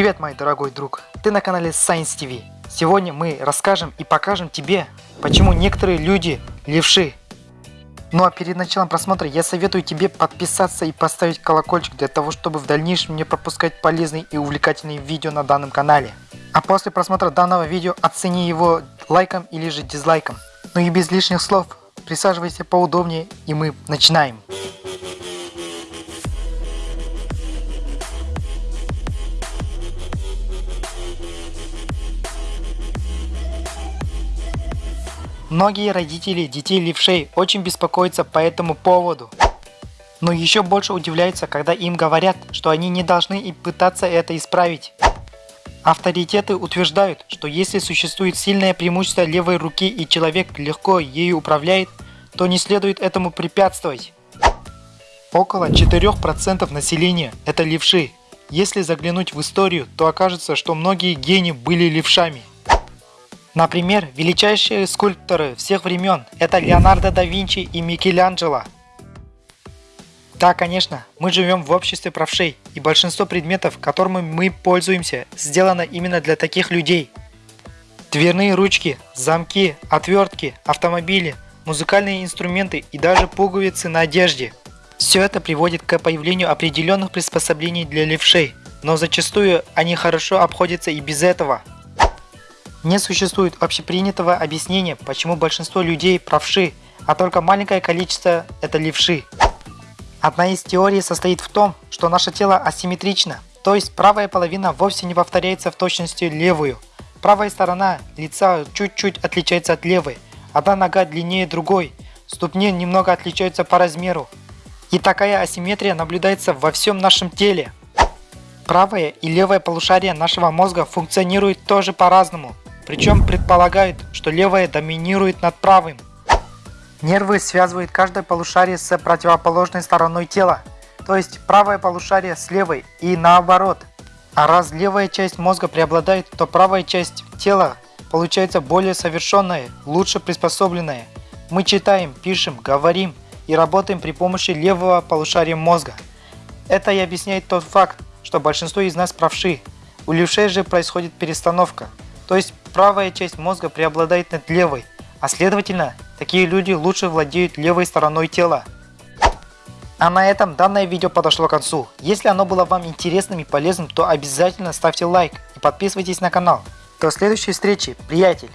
Привет, мой дорогой друг! Ты на канале Science TV. Сегодня мы расскажем и покажем тебе, почему некоторые люди левши. Ну а перед началом просмотра я советую тебе подписаться и поставить колокольчик для того, чтобы в дальнейшем не пропускать полезные и увлекательные видео на данном канале. А после просмотра данного видео оцени его лайком или же дизлайком. Ну и без лишних слов, присаживайся поудобнее и мы начинаем. Многие родители детей левшей очень беспокоятся по этому поводу. Но еще больше удивляются, когда им говорят, что они не должны и пытаться это исправить. Авторитеты утверждают, что если существует сильное преимущество левой руки и человек легко ею управляет, то не следует этому препятствовать. Около 4% населения – это левши. Если заглянуть в историю, то окажется, что многие гении были левшами. Например, величайшие скульпторы всех времен – это Леонардо да Винчи и Микеланджело. Да, конечно, мы живем в обществе правшей, и большинство предметов, которыми мы пользуемся, сделано именно для таких людей. Дверные ручки, замки, отвертки, автомобили, музыкальные инструменты и даже пуговицы на одежде. Все это приводит к появлению определенных приспособлений для левшей, но зачастую они хорошо обходятся и без этого. Не существует общепринятого объяснения, почему большинство людей правши, а только маленькое количество – это левши. Одна из теорий состоит в том, что наше тело асимметрично, то есть правая половина вовсе не повторяется в точности левую. Правая сторона лица чуть-чуть отличается от левой, одна нога длиннее другой, ступни немного отличаются по размеру. И такая асимметрия наблюдается во всем нашем теле. Правое и левое полушария нашего мозга функционируют тоже по-разному. Причем предполагают, что левое доминирует над правым. Нервы связывают каждое полушарие с противоположной стороной тела, то есть правое полушарие с левой и наоборот. А раз левая часть мозга преобладает, то правая часть тела получается более совершенная, лучше приспособленная. Мы читаем, пишем, говорим и работаем при помощи левого полушария мозга. Это и объясняет тот факт, что большинство из нас правши. У левшей же происходит перестановка. То есть правая часть мозга преобладает над левой, а следовательно, такие люди лучше владеют левой стороной тела. А на этом данное видео подошло к концу. Если оно было вам интересным и полезным, то обязательно ставьте лайк и подписывайтесь на канал. До следующей встречи, приятель!